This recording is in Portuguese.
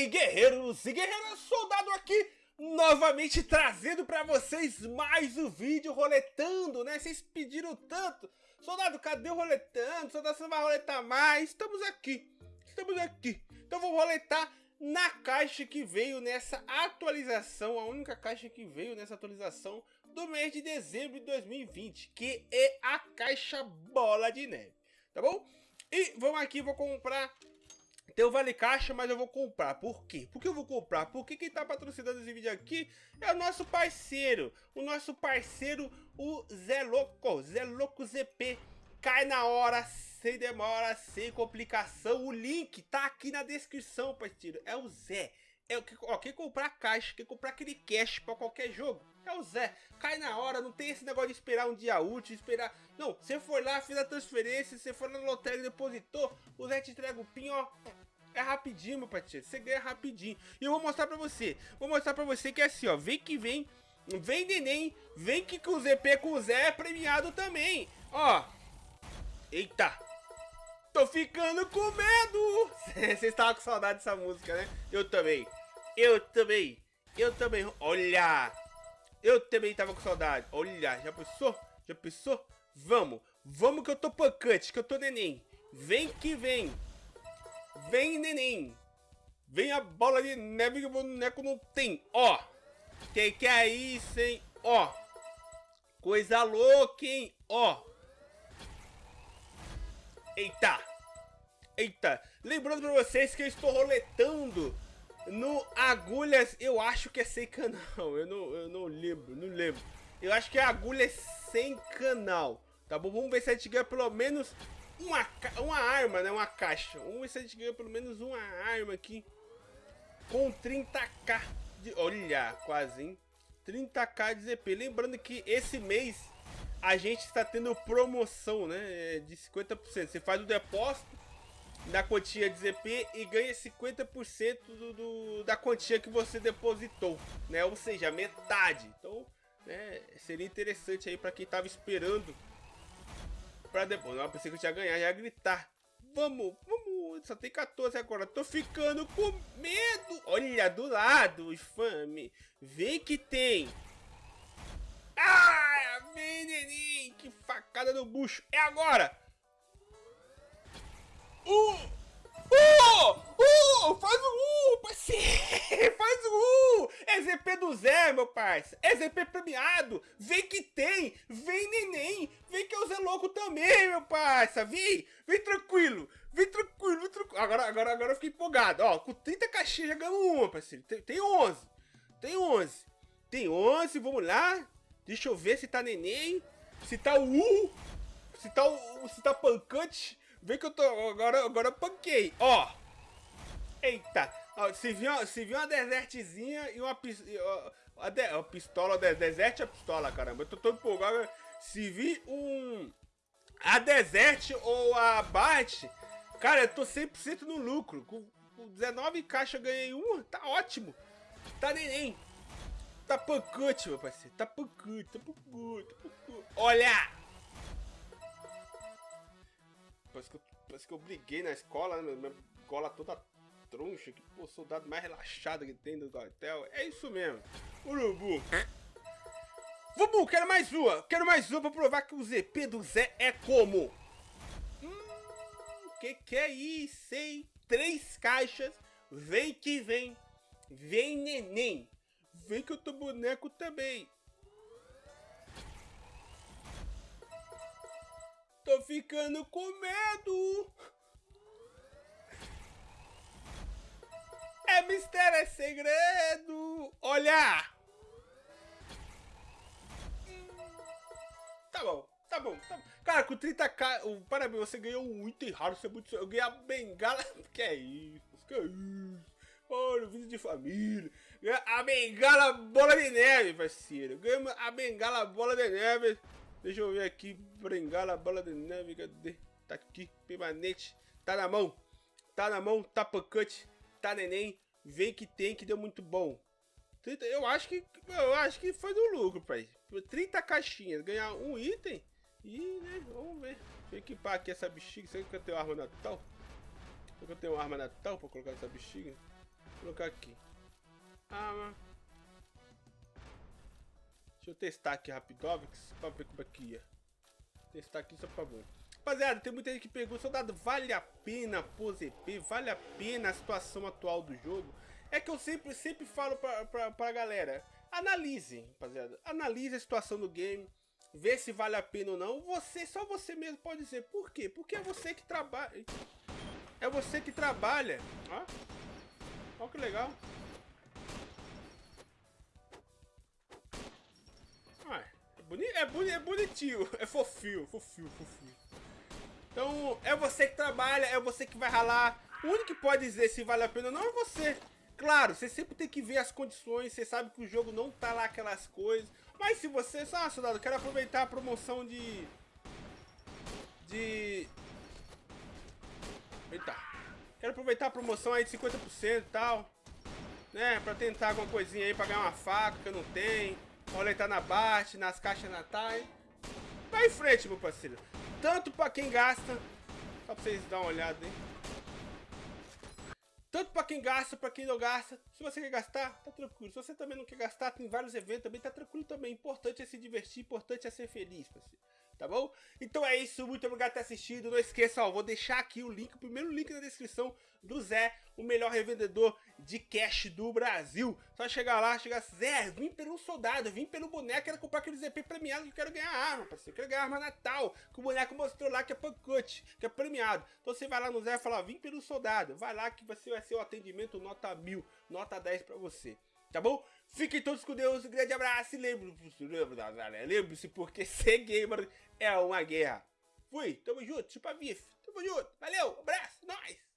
aí, guerreiros e guerreiras, soldado aqui, novamente trazendo pra vocês mais um vídeo roletando, né? Vocês pediram tanto. Soldado, cadê o roletando? Soldado, você não vai roletar mais? Estamos aqui, estamos aqui. Então vou roletar na caixa que veio nessa atualização, a única caixa que veio nessa atualização do mês de dezembro de 2020, que é a caixa Bola de Neve, tá bom? E vamos aqui, vou comprar tem o Vale Caixa, mas eu vou comprar. Por quê? Por que eu vou comprar? Porque quem tá patrocinando esse vídeo aqui é o nosso parceiro. O nosso parceiro, o Zé Louco. Zé Louco ZP. Cai na hora, sem demora, sem complicação. O link tá aqui na descrição, parceiro. É o Zé. É o que, ó, quem comprar caixa, quem comprar aquele cash pra qualquer jogo, é o Zé. Cai na hora, não tem esse negócio de esperar um dia útil, esperar... Não, você foi lá, fez a transferência, você foi na lotérica, depositou, o Zé te entrega o PIN, ó. É rapidinho, meu parceiro, você ganha rapidinho. E eu vou mostrar pra você, vou mostrar pra você que é assim, ó, vem que vem, vem neném, vem que o ZP com o Zé é premiado também. Ó, eita, tô ficando com medo. Vocês estavam com saudade dessa música, né? Eu também. Eu também. Eu também. Olha. Eu também tava com saudade. Olha, já pensou? Já pensou? Vamos. Vamos que eu tô pancante, que eu tô neném. Vem que vem. Vem, neném. Vem a bola de neve que o boneco não tem. Ó. Que que é isso, hein? Ó. Coisa louca, hein? Ó. Eita. Eita. Lembrando pra vocês que eu estou roletando no Agulhas, eu acho que é sem canal. Eu não, eu não lembro, não lembro. Eu acho que é Agulhas sem canal. Tá bom? Vamos ver se a gente ganha pelo menos uma, uma arma, né? Uma caixa. Vamos ver se a gente ganha pelo menos uma arma aqui. Com 30k de... Olha, quase, hein? 30k de ZP. Lembrando que esse mês a gente está tendo promoção, né? De 50%. Você faz o depósito da quantia de ZP e ganha 50% do, do, da quantia que você depositou, né? Ou seja, metade. Então, né, seria interessante aí para quem tava esperando para depois. Não, pensei que eu tinha ganhar, ia gritar. Vamos, vamos, só tem 14 agora. Tô ficando com medo. Olha, do lado, infame. Vem que tem. Ah, neném. Que facada no bucho. É agora. Uh! Uh! Uh! Faz o uh, parceiro! Faz o uh! É ZP do Zé, meu parceiro! É ZP premiado! Vem que tem! Vem neném! Vem que é o Zé louco também, meu parceiro! Vem! Vem tranquilo! Vem tranquilo, vem tranquilo! Agora, agora, agora eu fiquei empolgado! Ó, com 30 caixinhas já ganhamos uma, parceiro! Tem, tem 11! Tem 11! Tem 11, vamos lá! Deixa eu ver se tá neném! Se tá o U! Se tá o... Se tá pancante! Vem que eu tô. Agora, agora eu panquei. Ó. Eita. Ó, se viu, se viu uma desertezinha e uma, uma, de, uma pistola. De, desert é pistola, caramba. Eu tô todo empolgado. Se vi um. A desert ou a Bart. Cara, eu tô 100% no lucro. Com, com 19 caixas ganhei uma. Tá ótimo. Tá neném. Tá pancante, meu parceiro. Tá pancante, tá pancante, tá pancante. Olha! Parece que, eu, parece que eu briguei na escola, né? Minha toda troncha, que pô, soldado mais relaxado que tem do quartel. É isso mesmo. Urubu. Vubu, quero mais uma. Quero mais uma pra provar que o ZP do Zé é como. Hum, que que é isso, hein? Três caixas. Vem que vem. Vem, neném. Vem que eu tô boneco também. Ficando com medo. É mistério, é segredo. Olha. Tá bom, tá bom, tá bom. Cara, com 30k, o, parabéns, você ganhou um item raro, você é muito... Eu ganhei a bengala... Que é isso? Que é isso? Olha, vídeo de família. A bengala bola de neve, parceiro. Ganhamos a bengala bola de neve. Deixa eu ver aqui. Bengala, bola de neve. Cadê? Tá aqui. Permanente. Tá na mão. Tá na mão. Tá pancante. Tá neném. Vem que tem que deu muito bom. 30, eu acho que. Eu acho que foi do lucro, pai. 30 caixinhas. Ganhar um item. E, né? Vamos ver. Deixa eu equipar aqui essa bexiga. Será que eu tenho arma natal? Será que eu tenho arma natal pra colocar essa bexiga? Vou colocar aqui. Ah, Deixa eu testar aqui Rapidovix pra ver como é que ia. Testar aqui só pra ver. Rapaziada, tem muita gente que pergunta, soldado, vale a pena pôr ZP? Vale a pena a situação atual do jogo? É que eu sempre, sempre falo pra, pra, pra galera, analise, rapaziada, analise a situação do game, vê se vale a pena ou não. Você, só você mesmo pode dizer. Por quê? Porque é você que trabalha. É você que trabalha. Ó, ó que legal. Boni é, boni é bonitinho, é fofinho, fofinho, fofinho. Então, é você que trabalha, é você que vai ralar. O único que pode dizer se vale a pena ou não é você. Claro, você sempre tem que ver as condições, você sabe que o jogo não tá lá aquelas coisas. Mas se você, ah, soldado, quero aproveitar a promoção de... De... Eita. Quero aproveitar a promoção aí de 50% e tal. Né, pra tentar alguma coisinha aí, pra ganhar uma faca que eu não tenho. Roletar na Bart, nas caixas natais. Vai em frente, meu parceiro. Tanto pra quem gasta. Só pra vocês dar uma olhada, hein. Tanto para quem gasta, para quem não gasta. Se você quer gastar, tá tranquilo. Se você também não quer gastar, tem vários eventos também, tá tranquilo também. Importante é se divertir, importante é ser feliz, parceiro tá bom? Então é isso, muito obrigado por ter assistido. Não esqueça, ó, vou deixar aqui o link, o primeiro link na descrição do Zé, o melhor revendedor de cash do Brasil. Só chegar lá, chegar, Zé, vim pelo soldado, vim pelo boneco, quero comprar aquele ZP premiado que eu quero ganhar arma, parceiro. Quero ganhar arma Natal, que o boneco mostrou lá que é pancute, que é premiado. Então você vai lá no Zé e fala, vim pelo soldado, vai lá que você vai ser o atendimento nota mil, nota 10 pra você tá bom? Fiquem todos com Deus, um grande abraço e lembre-se, lembre-se, porque ser gamer é uma guerra. Fui, tamo junto, chupa bife, tamo junto, valeu, abraço, nós!